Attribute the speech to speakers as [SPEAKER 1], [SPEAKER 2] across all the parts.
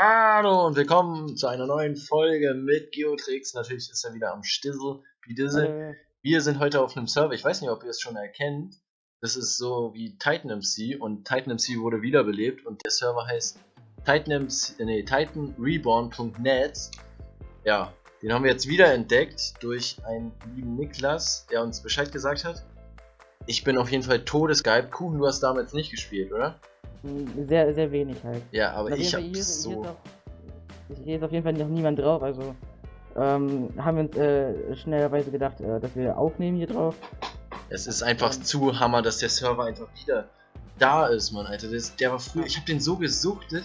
[SPEAKER 1] Hallo und willkommen zu einer neuen Folge mit Geotrix. Natürlich ist er wieder am Stissel, wie diese.
[SPEAKER 2] Äh,
[SPEAKER 1] Wir sind heute auf einem Server, ich weiß nicht, ob ihr es schon erkennt. Das ist so wie Titan MC und Titan MC wurde wiederbelebt und der Server heißt Titan, MC, äh, nee, Titan Reborn.net. Ja, den haben wir jetzt wieder entdeckt durch einen lieben Niklas, der uns Bescheid gesagt hat. Ich bin auf jeden Fall todesgeil. Kuchen, du hast damals nicht gespielt, oder?
[SPEAKER 2] Sehr, sehr wenig halt.
[SPEAKER 1] Ja, aber ich
[SPEAKER 2] jeden Fall,
[SPEAKER 1] hab
[SPEAKER 2] hier, hier,
[SPEAKER 1] so.
[SPEAKER 2] ist auch, hier ist auf jeden Fall noch niemand drauf, also ähm, haben wir uns äh, schnellerweise gedacht, äh, dass wir aufnehmen hier drauf.
[SPEAKER 1] Es ist einfach zu Hammer, dass der Server einfach wieder da ist, Mann, Alter. Das, der war früher, ich habe den so gesuchtet.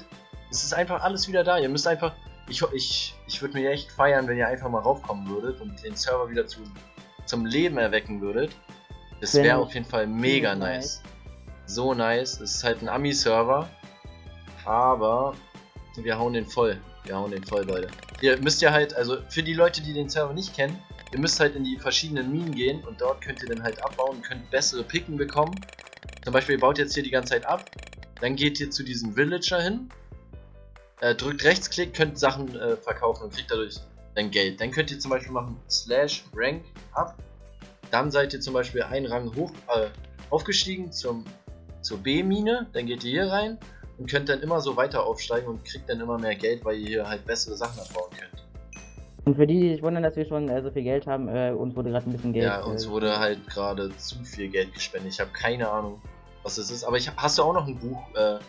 [SPEAKER 1] Es ist einfach alles wieder da. Ihr müsst einfach, ich, ich, ich würde mir echt feiern, wenn ihr einfach mal raufkommen würdet und den Server wieder zu, zum Leben erwecken würdet. Das wäre auf jeden Fall mega
[SPEAKER 2] ziemlich
[SPEAKER 1] nice. So nice. Es ist halt ein Ami-Server, aber wir hauen den voll. Wir hauen den voll, Leute. Ihr müsst ja halt, also für die Leute, die den Server nicht kennen, ihr müsst halt in die verschiedenen Minen gehen und dort könnt ihr dann halt abbauen, könnt bessere Picken bekommen. Zum Beispiel, ihr baut jetzt hier die ganze Zeit ab, dann geht ihr zu diesem Villager hin, äh, drückt Rechtsklick, könnt Sachen äh, verkaufen und kriegt dadurch dann Geld. Dann könnt ihr zum Beispiel machen Slash Rank up, dann seid ihr zum Beispiel einen Rang hoch äh, aufgestiegen zum, zur B-Mine, dann geht ihr hier rein und könnt dann immer so weiter aufsteigen und kriegt dann immer mehr Geld, weil ihr hier halt bessere Sachen abbauen könnt.
[SPEAKER 2] Und für die, die sich wundern, dass wir schon äh, so viel Geld haben, äh, uns wurde gerade ein bisschen Geld.
[SPEAKER 1] Ja, uns
[SPEAKER 2] äh,
[SPEAKER 1] wurde halt gerade zu viel Geld gespendet. Ich habe keine Ahnung, was das ist. Aber ich hab, hast du auch noch ein Buch? Äh,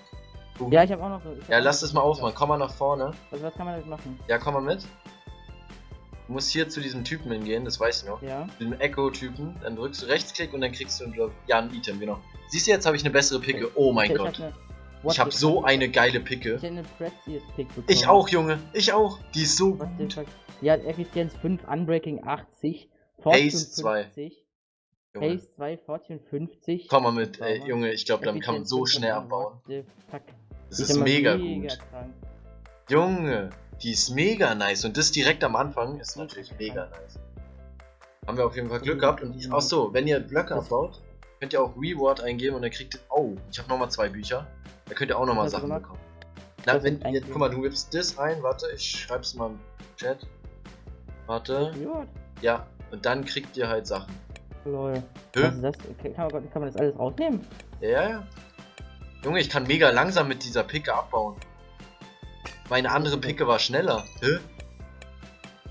[SPEAKER 1] Buch?
[SPEAKER 2] Ja, ich habe auch noch.
[SPEAKER 1] ja, lass das mal aufmachen. Komm mal nach vorne.
[SPEAKER 2] Also, was kann man damit machen?
[SPEAKER 1] Ja, komm mal mit. Du musst hier zu diesem Typen hingehen, das weiß ich noch.
[SPEAKER 2] Ja.
[SPEAKER 1] Zu dem Echo-Typen. Dann drückst du Rechtsklick und dann kriegst du, glaub, ja, ein Item, genau. Siehst du, jetzt habe ich eine bessere Picke. Oh mein
[SPEAKER 2] ich,
[SPEAKER 1] Gott.
[SPEAKER 2] Ich habe
[SPEAKER 1] so eine geile Picke.
[SPEAKER 2] Ich eine Pick.
[SPEAKER 1] Ich auch, Junge. Ich auch. Die ist so
[SPEAKER 2] What
[SPEAKER 1] gut.
[SPEAKER 2] Die hat Effizienz 5, Unbreaking 80, Fortune
[SPEAKER 1] Haste 2.
[SPEAKER 2] 50,
[SPEAKER 1] Junge.
[SPEAKER 2] Haste 2, Fortune 50.
[SPEAKER 1] Komm mal mit, ey. Junge. Ich glaube, damit kann man so schnell
[SPEAKER 2] 5,
[SPEAKER 1] abbauen. Das ist mega
[SPEAKER 2] mega
[SPEAKER 1] gut.
[SPEAKER 2] krank.
[SPEAKER 1] Junge, die ist mega nice und das direkt am Anfang ist natürlich mega nice. Haben wir auf jeden Fall Glück gehabt und ich, ach so, wenn ihr Blöcke abbaut, könnt ihr auch Reward eingeben und dann kriegt ihr, oh, ich habe nochmal zwei Bücher, da könnt ihr auch nochmal Sachen bekommen. Na, wenn, jetzt, guck mal, du gibst das ein, warte, ich schreib's mal im Chat. Warte,
[SPEAKER 2] Ja,
[SPEAKER 1] und dann kriegt ihr halt Sachen.
[SPEAKER 2] lol. Ist das? Kann man, kann man das alles rausnehmen?
[SPEAKER 1] Ja, ja, ja. Junge, ich kann mega langsam mit dieser Picke abbauen. Meine andere Picke war schneller. Hä?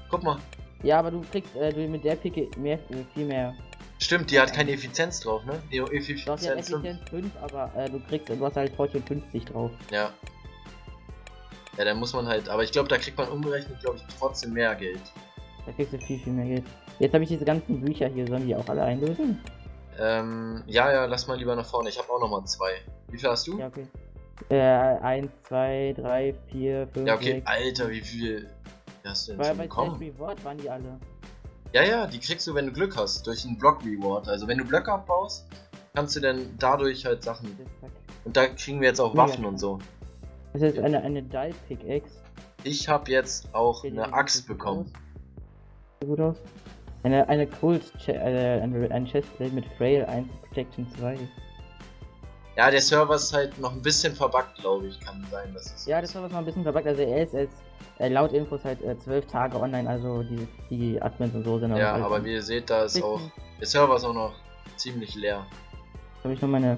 [SPEAKER 1] Guck mal.
[SPEAKER 2] Ja, aber du kriegst äh, du mit der Picke mehr, äh, viel mehr.
[SPEAKER 1] Stimmt, die hat keine Effizienz drauf, ne? Nee,
[SPEAKER 2] Du hast ja
[SPEAKER 1] Effizienz 5.
[SPEAKER 2] Effizienz 5, aber äh, du kriegst, du hast halt Fortune 50 drauf.
[SPEAKER 1] Ja. Ja, dann muss man halt, aber ich glaube, da kriegt man umgerechnet, glaube ich, trotzdem mehr Geld.
[SPEAKER 2] Da kriegst du viel, viel mehr Geld. Jetzt habe ich diese ganzen Bücher hier, sollen die auch alle einlösen?
[SPEAKER 1] Ähm, ja, ja, lass mal lieber nach vorne. Ich habe auch noch mal zwei. Wie viel hast du?
[SPEAKER 2] Ja, okay. Äh, 1, 2, 3, 4, 5,
[SPEAKER 1] Ja, okay.
[SPEAKER 2] 6.
[SPEAKER 1] Alter, wie viel hast du denn
[SPEAKER 2] Bei,
[SPEAKER 1] schon
[SPEAKER 2] bei
[SPEAKER 1] bekommen?
[SPEAKER 2] Slash Reward waren die alle.
[SPEAKER 1] Ja, ja, die kriegst du, wenn du Glück hast, durch einen Block-Reward. Also wenn du Blöcke abbaust, kannst du dann dadurch halt Sachen. Und da kriegen wir jetzt auch Waffen und so.
[SPEAKER 2] Das ist eine, eine Dull Pickaxe.
[SPEAKER 1] Ich habe jetzt auch eine Axt bekommen.
[SPEAKER 2] Sieht gut aus. Eine, eine Cold, Che äh, ein, ein Chestplate mit Frail 1 Protection 2.
[SPEAKER 1] Ja, der Server ist halt noch ein bisschen verbuggt, glaube ich. Kann sein, dass es.
[SPEAKER 2] Ja, das war was mal ein bisschen verbuggt. Also er ist als äh, laut Infos halt äh, 12 Tage online, also die, die Admins und so sind auch
[SPEAKER 1] Ja, aber wie ihr seht, da ist auch. Der Server ist auch noch ziemlich leer.
[SPEAKER 2] habe ich noch meine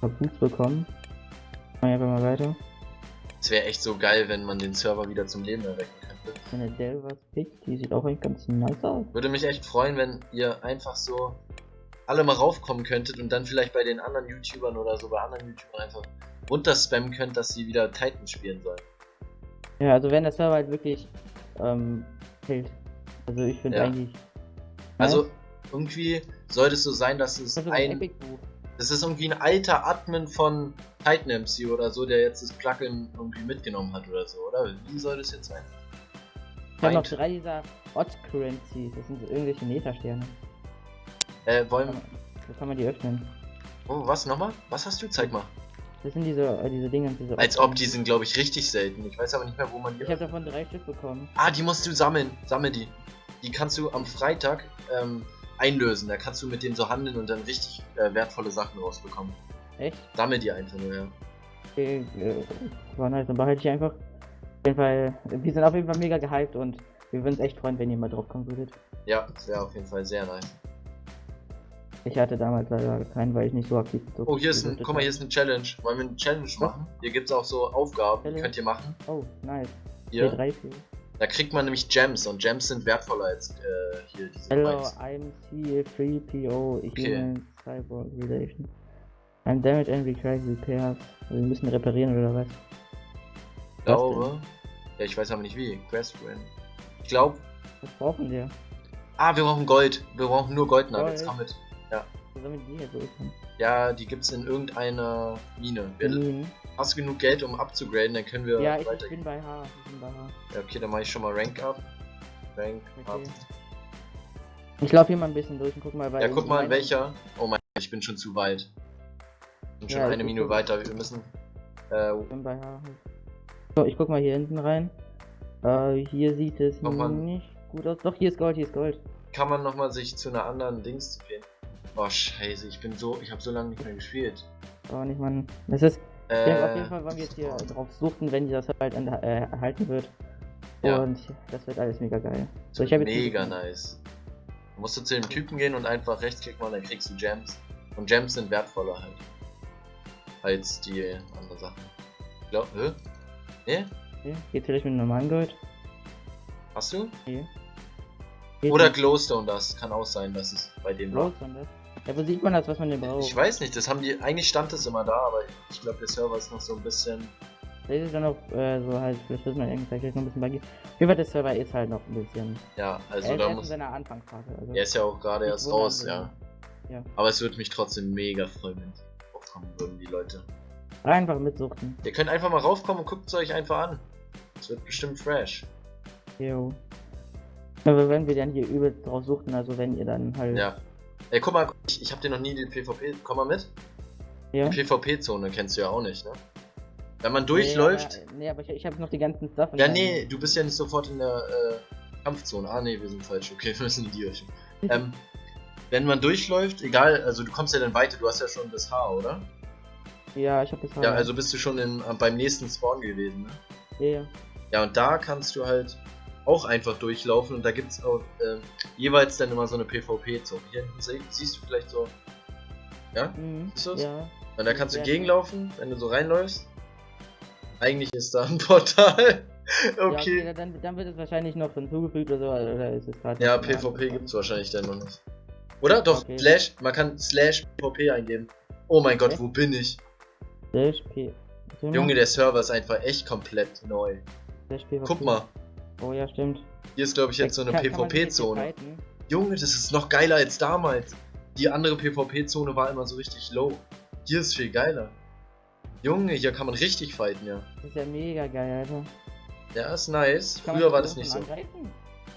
[SPEAKER 2] Boots bekommen. Ich einfach mal weiter.
[SPEAKER 1] Es wäre echt so geil, wenn man den Server wieder zum Leben erwecken könnte.
[SPEAKER 2] Meine Delvers Pick, die sieht auch eigentlich ganz nice aus.
[SPEAKER 1] Würde mich echt freuen, wenn ihr einfach so alle mal raufkommen könntet und dann vielleicht bei den anderen YouTubern oder so bei anderen YouTubern einfach runterspammen könnt, dass sie wieder Titan spielen sollen.
[SPEAKER 2] Ja, also wenn der Server halt wirklich ähm, hält. Also ich finde
[SPEAKER 1] Ja.
[SPEAKER 2] eigentlich.
[SPEAKER 1] Also
[SPEAKER 2] nice.
[SPEAKER 1] irgendwie sollte es so sein, dass es
[SPEAKER 2] Das ein
[SPEAKER 1] ein. Das ist irgendwie ein alter Admin von Titan MC oder so, der jetzt das Plugin irgendwie mitgenommen hat oder so, oder? Wie soll das jetzt sein?
[SPEAKER 2] Ich habe noch drei dieser Odd Currencies. Das sind so irgendwelche Metasterne.
[SPEAKER 1] Äh, wollen.
[SPEAKER 2] So kann man die öffnen.
[SPEAKER 1] Oh, was nochmal? Was hast du? Zeig mal.
[SPEAKER 2] Das sind diese, äh, diese Dinge. Diese
[SPEAKER 1] Als ob die sind, glaube ich, richtig selten. Ich weiß aber nicht mehr, wo man die.
[SPEAKER 2] Ich habe davon drei Stück bekommen.
[SPEAKER 1] Ah, die musst du sammeln. Sammel die. Die kannst du am Freitag ähm, einlösen. Da kannst du mit dem so handeln und dann richtig äh, wertvolle Sachen rausbekommen.
[SPEAKER 2] Echt?
[SPEAKER 1] Sammel die einfach nur, ja.
[SPEAKER 2] Okay, äh, war nice, dann behalte ich einfach. Auf jeden Fall, wir sind auf jeden Fall mega gehypt und wir würden uns echt freuen, wenn ihr mal drauf kommen würdet.
[SPEAKER 1] Ja, das wäre auf jeden Fall sehr nice.
[SPEAKER 2] Ich hatte damals leider keinen, weil ich nicht so aktiv so
[SPEAKER 1] Oh, hier ist ein, guck mal, hier ist eine Challenge. Wollen wir eine Challenge machen? Hier gibt's auch so Aufgaben, die
[SPEAKER 2] Challenge?
[SPEAKER 1] könnt ihr machen.
[SPEAKER 2] Oh, nice.
[SPEAKER 1] Hier.
[SPEAKER 2] P3 für.
[SPEAKER 1] Da kriegt man nämlich Gems und Gems sind wertvoller als äh, hier diese
[SPEAKER 2] Hello,
[SPEAKER 1] Coins.
[SPEAKER 2] I'm C3PO,
[SPEAKER 1] Okay.
[SPEAKER 2] Human Cyborg Relation. I'm damaged and requires repairs. Wir müssen reparieren oder was?
[SPEAKER 1] Ich glaube. Ja, ich weiß aber nicht wie. Quest Win. Ich glaube.
[SPEAKER 2] Was brauchen wir?
[SPEAKER 1] Ah, wir brauchen Gold. Wir brauchen nur Gold Nuggets.
[SPEAKER 2] Gold.
[SPEAKER 1] Komm mit.
[SPEAKER 2] Sollen wir die durchkommen?
[SPEAKER 1] Ja, die gibt's in irgendeiner Mine. Wir,
[SPEAKER 2] Minen.
[SPEAKER 1] hast du genug Geld, um abzugraden, dann können wir
[SPEAKER 2] Ja, ich, ich bin bei H. Ich bin bei H.
[SPEAKER 1] Ja, okay, dann mache ich schon mal Rank up. Rank.
[SPEAKER 2] Okay. Ich laufe hier mal ein bisschen durch und guck mal, weil.
[SPEAKER 1] Ja, guck mal,
[SPEAKER 2] meine-
[SPEAKER 1] welcher. Oh mein Gott, ich bin schon zu weit. Ich bin schon
[SPEAKER 2] Ja,
[SPEAKER 1] eine
[SPEAKER 2] ich
[SPEAKER 1] Minute
[SPEAKER 2] guck-
[SPEAKER 1] weiter. Wir müssen. Äh,
[SPEAKER 2] Ich bin bei H. So, ich guck mal hier hinten rein. Äh, hier sieht es nicht gut aus. Doch, hier ist Gold, hier ist Gold.
[SPEAKER 1] kann man nochmal sich zu einer anderen Dings gehen. Oh scheiße, ich bin so. Ich habe so lange nicht mehr gespielt.
[SPEAKER 2] Aber nicht, Mann. Das ist.
[SPEAKER 1] Äh,
[SPEAKER 2] Ja, auf jeden Fall wollen wir jetzt hier drauf suchen, wenn dieser Server halt äh, erhalten wird.
[SPEAKER 1] Ja.
[SPEAKER 2] Und das wird alles mega geil. So,
[SPEAKER 1] das
[SPEAKER 2] ich habe
[SPEAKER 1] mega nice. Du musst du zu dem Typen gehen und einfach rechtsklicken und dann kriegst du Gems. Und Gems sind wertvoller halt. Als die anderen Sachen. Ich glaub, hä? Ne?
[SPEAKER 2] Okay, Geht's vielleicht mit normalen Gold?
[SPEAKER 1] Hast du?
[SPEAKER 2] Geht
[SPEAKER 1] Oder Glowstone, das kann auch sein, dass es bei dem war.
[SPEAKER 2] Glowstone das? Ja, wo sieht man das, was man denn braucht?
[SPEAKER 1] Ich weiß nicht, das haben die. Eigentlich stand es immer da, aber ich glaube, der Server ist noch so ein bisschen.
[SPEAKER 2] Das ist dann noch äh, so halt, vielleicht wird man irgendwie vielleicht noch ein bisschen buggy. Fall, der Server ist halt noch ein bisschen.
[SPEAKER 1] Ja, also
[SPEAKER 2] er
[SPEAKER 1] da
[SPEAKER 2] in
[SPEAKER 1] muss.
[SPEAKER 2] seiner Anfangsphase. Also
[SPEAKER 1] Er ist ja auch gerade erst raus, ja.
[SPEAKER 2] Ja.
[SPEAKER 1] Aber es würde mich trotzdem mega freuen, wenn die aufkommen würden, die Leute.
[SPEAKER 2] Einfach mitsuchten.
[SPEAKER 1] Ihr könnt einfach mal raufkommen und guckt es euch einfach an. Es wird bestimmt fresh.
[SPEAKER 2] Jo. Aber wenn wir dann hier übel drauf suchten, also wenn ihr dann halt.
[SPEAKER 1] Ja. Ey, guck mal, ich, ich hab dir noch nie die PvP. Komm mal mit.
[SPEAKER 2] ja.
[SPEAKER 1] Die PvP-Zone kennst du ja auch nicht, ne? Wenn man durchläuft.
[SPEAKER 2] Nee, aber, nee, aber ich, ich habe noch die ganzen in
[SPEAKER 1] Ja, nee, du bist ja nicht sofort in der äh, Kampfzone. Ah, nee, wir sind falsch. Okay, wir müssen die Richtung. ähm, wenn man durchläuft, egal, also du kommst ja dann weiter, du hast ja schon das Haar, oder?
[SPEAKER 2] Ja, ich habe das
[SPEAKER 1] Ja, also bist du schon in, beim nächsten Spawn gewesen, ne?
[SPEAKER 2] Ja, ja.
[SPEAKER 1] Ja, und da kannst du halt auch einfach durchlaufen und da gibt's auch ähm, jeweils dann immer so eine PvP-Zone. Hier hinten sie- siehst du vielleicht so. Ja?
[SPEAKER 2] Mhm.
[SPEAKER 1] Ist das?
[SPEAKER 2] Ja.
[SPEAKER 1] Und da kannst du gegenlaufen, wenn du so reinläufst. Eigentlich ist da ein Portal.
[SPEAKER 2] Ja,
[SPEAKER 1] okay.
[SPEAKER 2] okay, dann, dann wird es wahrscheinlich noch hinzugefügt oder so, oder ist es.
[SPEAKER 1] Ja, PvP gibt's wahrscheinlich dann noch nicht. Oder? Doch,
[SPEAKER 2] Okay.
[SPEAKER 1] Slash, man kann Slash PvP eingeben. Oh mein Gott,
[SPEAKER 2] Okay.
[SPEAKER 1] wo bin ich?
[SPEAKER 2] Slash P.
[SPEAKER 1] Junge, der Server ist einfach echt komplett neu.
[SPEAKER 2] Slash PvP.
[SPEAKER 1] Guck mal,
[SPEAKER 2] Oh ja, stimmt.
[SPEAKER 1] hier ist glaube ich jetzt so eine PvP-Zone. Junge, das ist noch geiler als damals. Die andere PvP-Zone war immer so richtig low. Hier ist viel geiler. Junge, hier kann man richtig fighten, ja.
[SPEAKER 2] Das ist ja mega geil, Alter.
[SPEAKER 1] Ja, ist nice.
[SPEAKER 2] Kann
[SPEAKER 1] Früher war das nicht so.
[SPEAKER 2] Angreifen?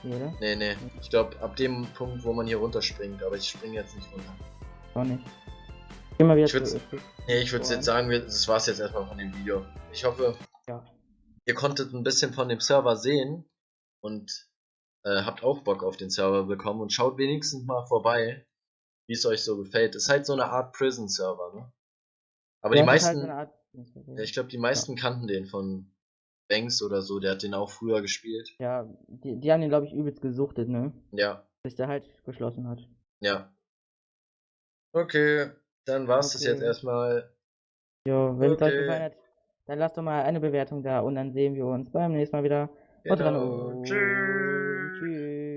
[SPEAKER 2] Nee, oder?
[SPEAKER 1] Nee, nee. Ich glaube, ab dem Punkt, wo man hier runterspringt, aber ich springe jetzt nicht runter.
[SPEAKER 2] Auch nicht. Geh mal wieder
[SPEAKER 1] Ich würd's-. Nee, ich würde jetzt sagen, das war's jetzt erstmal von dem Video. Ich hoffe,
[SPEAKER 2] Ja.
[SPEAKER 1] ihr konntet ein bisschen von dem Server sehen und äh, habt auch Bock auf den Server bekommen und schaut wenigstens mal vorbei, wie es euch so gefällt. Ist halt so eine Art Prison-Server, ne? Aber
[SPEAKER 2] Ja,
[SPEAKER 1] die
[SPEAKER 2] das halt
[SPEAKER 1] meisten,
[SPEAKER 2] Art-
[SPEAKER 1] ja, ich glaube, die meisten kannten den von Banks oder so, der hat den auch früher gespielt.
[SPEAKER 2] Ja, die, die haben den, glaube ich, übelst gesuchtet, ne?
[SPEAKER 1] Ja,
[SPEAKER 2] Bis der halt geschlossen hat.
[SPEAKER 1] ja. Okay, dann war's das
[SPEAKER 2] Okay.
[SPEAKER 1] jetzt erstmal.
[SPEAKER 2] Jo, wenn es euch
[SPEAKER 1] Okay.
[SPEAKER 2] gefallen hat, dann lasst doch mal eine Bewertung da und dann sehen wir uns beim nächsten Mal wieder. Haut rein. Tschüss.